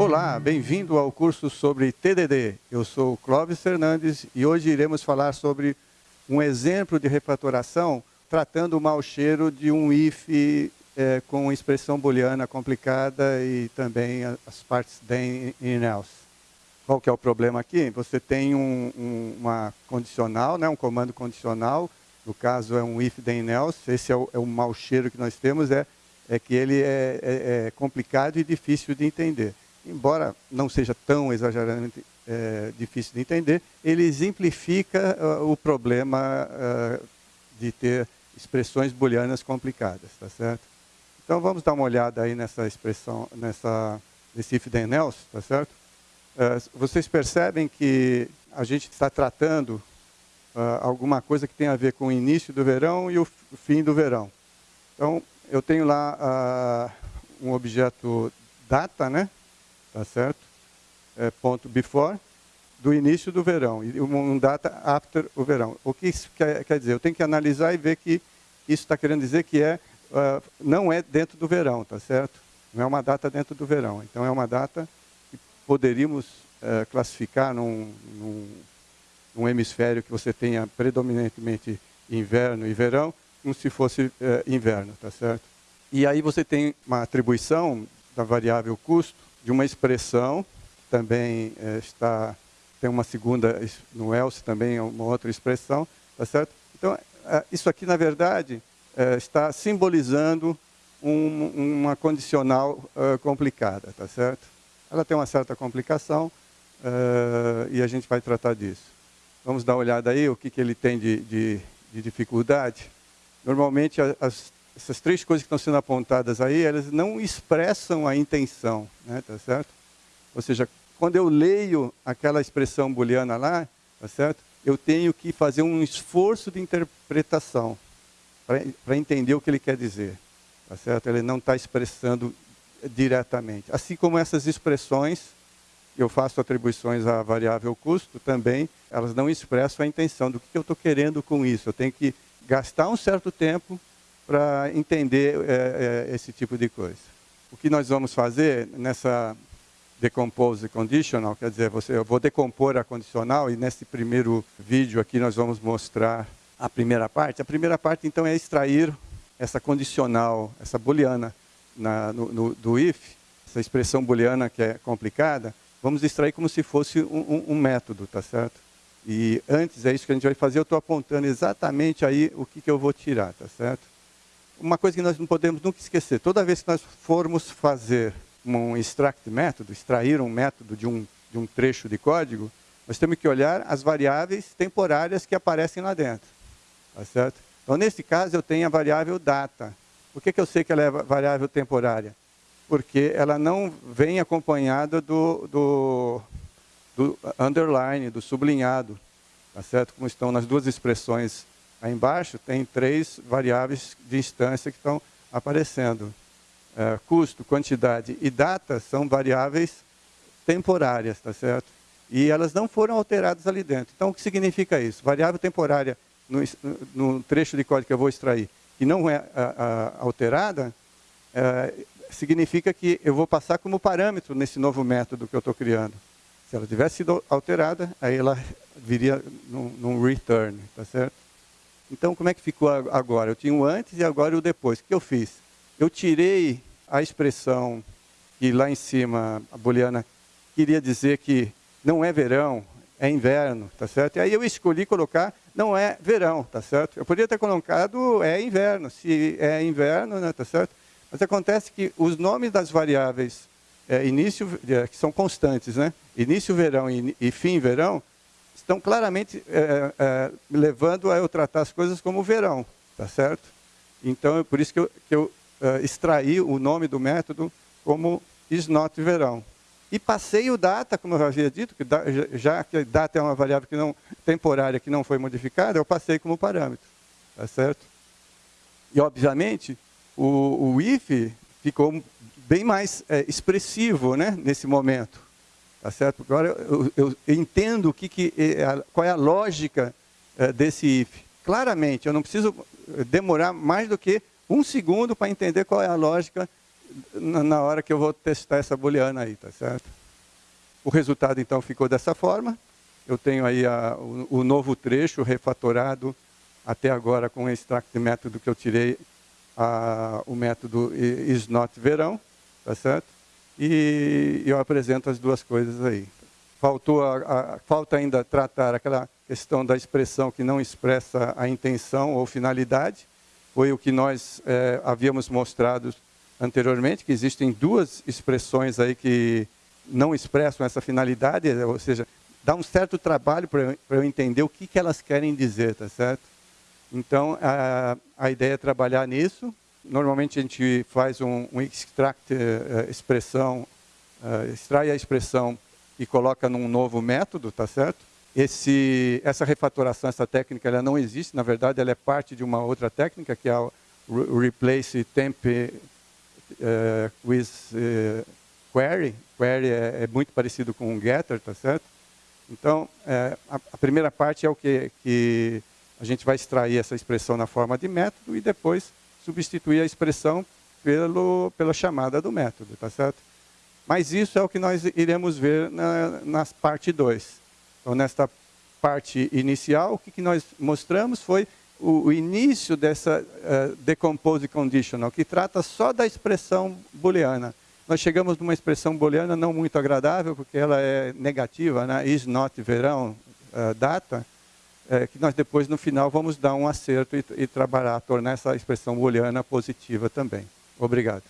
Olá, bem-vindo ao curso sobre TDD. Eu sou Clóvis Fernandes e hoje iremos falar sobre um exemplo de refatoração tratando o mau cheiro de um if é, com expressão booleana complicada e também as partes then e else. Qual que é o problema aqui? Você tem um, um, uma condicional, né, um comando condicional, no caso é um if then else, esse é o, é o mau cheiro que nós temos, é, é que ele é, é, é complicado e difícil de entender embora não seja tão exageradamente é, difícil de entender, ele exemplifica uh, o problema uh, de ter expressões booleanas complicadas, tá certo? Então vamos dar uma olhada aí nessa expressão, nessa nesse if then else, tá certo? Uh, vocês percebem que a gente está tratando alguma coisa que tem a ver com o início do verão e o fim do verão. Então eu tenho lá um objeto data, né? Tá certo? É, ponto before, do início do verão, e um data after o verão. O que isso quer, quer dizer? Eu tenho que analisar e ver que isso está querendo dizer que é, uh, não é dentro do verão, tá certo? Não é uma data dentro do verão. Então, é uma data que poderíamos uh, classificar num, num, num, hemisfério que você tenha predominantemente inverno e verão, como se fosse uh, inverno, tá certo? E aí você tem uma atribuição variável custo, de uma expressão, também é, está, tem uma segunda, no else também é uma outra expressão, tá certo? Então, é, isso aqui, na verdade, é, está simbolizando um, uma condicional complicada, tá certo? Ela tem uma certa complicação e a gente vai tratar disso. Vamos dar uma olhada aí, o que, que ele tem de, de, de dificuldade. Normalmente, as, essas três coisas que estão sendo apontadas aí, elas não expressam a intenção, né, tá certo? Ou seja, quando eu leio aquela expressão booleana lá, tá certo? Eu tenho que fazer um esforço de interpretação para entender o que ele quer dizer, tá certo? Ele não está expressando diretamente. Assim como essas expressões, eu faço atribuições à variável custo também, elas não expressam a intenção do que eu estou querendo com isso. Eu tenho que gastar um certo tempo para entender é, é, esse tipo de coisa. O que nós vamos fazer nessa decompose conditional, quer dizer, você, eu vou decompor a condicional e nesse primeiro vídeo aqui nós vamos mostrar a primeira parte. A primeira parte, então, é extrair essa condicional, essa booleana na, no, no, do if, essa expressão booleana que é complicada, vamos extrair como se fosse um, um, um método, tá certo? E antes, é isso que a gente vai fazer, eu estou apontando exatamente aí o que, que eu vou tirar, tá certo? Uma coisa que nós não podemos nunca esquecer, toda vez que nós formos fazer um extract método, extrair um método de um, de um trecho de código, nós temos que olhar as variáveis temporárias que aparecem lá dentro. Tá certo? Então, nesse caso, eu tenho a variável data. Por que, que eu sei que ela é variável temporária? Porque ela não vem acompanhada do, do, do underline, do sublinhado. Tá certo? Como estão nas duas expressões Aí embaixo tem três variáveis de instância que estão aparecendo. É, custo, quantidade e data são variáveis temporárias, tá certo? E elas não foram alteradas ali dentro. Então, o que significa isso? Variável temporária no, no trecho de código que eu vou extrair e não é a, a, alterada, é, significa que eu vou passar como parâmetro nesse novo método que eu estou criando. Se ela tivesse sido alterada, aí ela viria num, num return, tá certo? Então, como é que ficou agora? Eu tinha o antes e agora o depois. O que eu fiz? Eu tirei a expressão que lá em cima a booleana queria dizer que não é verão, é inverno, tá certo? E aí eu escolhi colocar não é verão, tá certo? Eu poderia ter colocado é inverno, se é inverno, né, tá certo? Mas acontece que os nomes das variáveis é, início, é, que são constantes, né? Início verão e, e fim verão, estão claramente é, é, levando a eu tratar as coisas como verão, tá certo? Então, é por isso que eu, que eu é, extraí o nome do método como is not verão. E passei o data, como eu havia dito, que da, já que data é uma variável que não, temporária que não foi modificada, eu passei como parâmetro, tá certo? E, obviamente, o, o if ficou bem mais expressivo né, nesse momento. Tá certo? Agora eu, eu, eu entendo o que, que é, qual é a lógica é, desse if. Claramente, eu não preciso demorar mais do que um segundo para entender qual é a lógica na hora que eu vou testar essa booleana aí, tá certo? O resultado, então, ficou dessa forma. Eu tenho aí a, o, o, novo trecho refatorado até agora com o extract método que eu tirei a, o método isNotVerão, tá certo? E eu apresento as duas coisas aí. Faltou a, a, falta ainda tratar aquela questão da expressão que não expressa a intenção ou finalidade. Foi o que nós é, havíamos mostrado anteriormente, que existem duas expressões aí que não expressam essa finalidade, ou seja, dá um certo trabalho para eu entender o que, que elas querem dizer, tá certo? Então, a, a ideia é trabalhar nisso. Normalmente a gente faz um, um extract uh, expressão, uh, extrai a expressão e coloca num novo método, tá certo? Esse, essa refatoração, essa técnica, ela não existe. Na verdade, ela é parte de uma outra técnica, que é o replace temp uh, with query. Query é, é, muito parecido com um getter, tá certo? Então, é, a, a, primeira parte é o que, que a gente vai extrair essa expressão na forma de método e depois substituir a expressão pelo, pela chamada do método, tá certo? Mas isso é o que nós iremos ver na, na parte 2. Então, nesta parte inicial, o que, que nós mostramos foi o, o início dessa uh, decompose conditional, que trata só da expressão booleana nós chegamos numa expressão booleana não muito agradável, porque ela é negativa, né? is not verão, uh, data, é, que nós depois, no final, vamos dar um acerto e, e trabalhar, tornar essa expressão booleana positiva também. Obrigado.